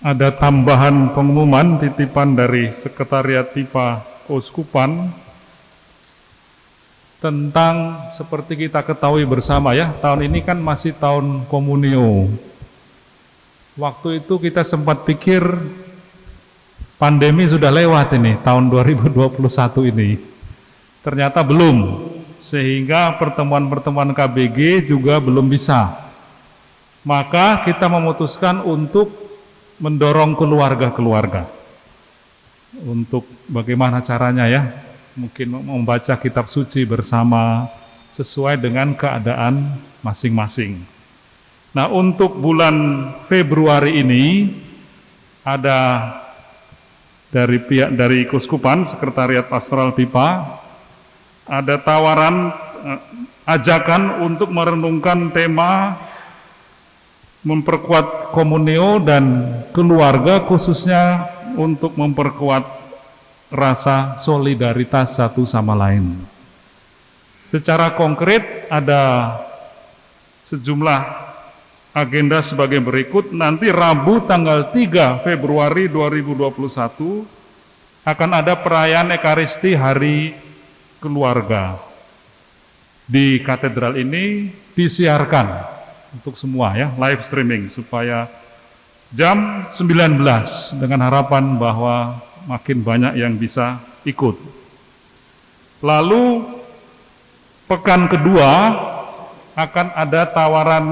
ada tambahan pengumuman titipan dari Sekretariat Pipa Keuskupan tentang seperti kita ketahui bersama ya, tahun ini kan masih tahun komunio. Waktu itu kita sempat pikir pandemi sudah lewat ini, tahun 2021 ini. Ternyata belum, sehingga pertemuan-pertemuan KBG juga belum bisa. Maka kita memutuskan untuk mendorong keluarga-keluarga. Untuk bagaimana caranya ya, mungkin membaca kitab suci bersama sesuai dengan keadaan masing-masing. Nah, untuk bulan Februari ini ada dari pihak dari Kuskupan Sekretariat Pastoral Pipa ada tawaran eh, ajakan untuk merenungkan tema memperkuat komunio dan keluarga khususnya untuk memperkuat rasa solidaritas satu sama lain. Secara konkret ada sejumlah agenda sebagai berikut. Nanti Rabu tanggal 3 Februari 2021 akan ada perayaan Ekaristi Hari Keluarga. Di katedral ini disiarkan untuk semua ya, live streaming supaya jam 19 dengan harapan bahwa makin banyak yang bisa ikut. Lalu pekan kedua akan ada tawaran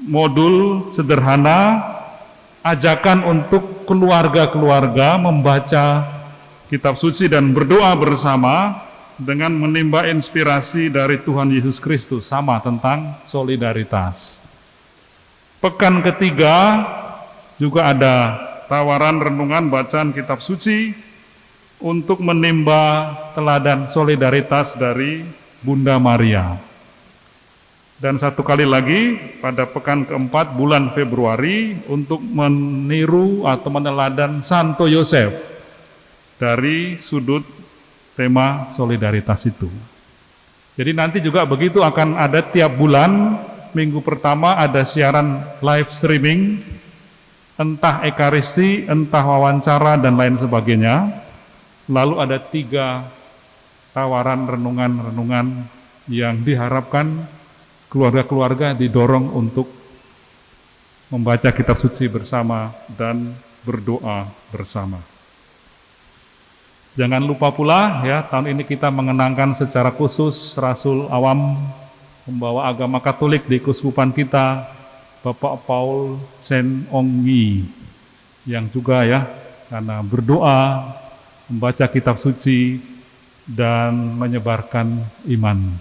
modul sederhana ajakan untuk keluarga-keluarga membaca kitab suci dan berdoa bersama dengan menimba inspirasi dari Tuhan Yesus Kristus sama tentang solidaritas. Pekan ketiga juga ada tawaran renungan bacaan kitab suci untuk menimba teladan solidaritas dari Bunda Maria. Dan satu kali lagi pada pekan keempat bulan Februari untuk meniru atau meneladan Santo Yosef dari sudut tema solidaritas itu. Jadi nanti juga begitu akan ada tiap bulan, minggu pertama ada siaran live streaming entah ekaristi, entah wawancara, dan lain sebagainya. Lalu ada tiga tawaran renungan-renungan yang diharapkan keluarga-keluarga didorong untuk membaca kitab suci bersama dan berdoa bersama. Jangan lupa pula ya, tahun ini kita mengenangkan secara khusus Rasul Awam membawa agama Katolik di kuskupan kita Bapak Paul Sen Ongi yang juga ya karena berdoa, membaca kitab suci dan menyebarkan iman.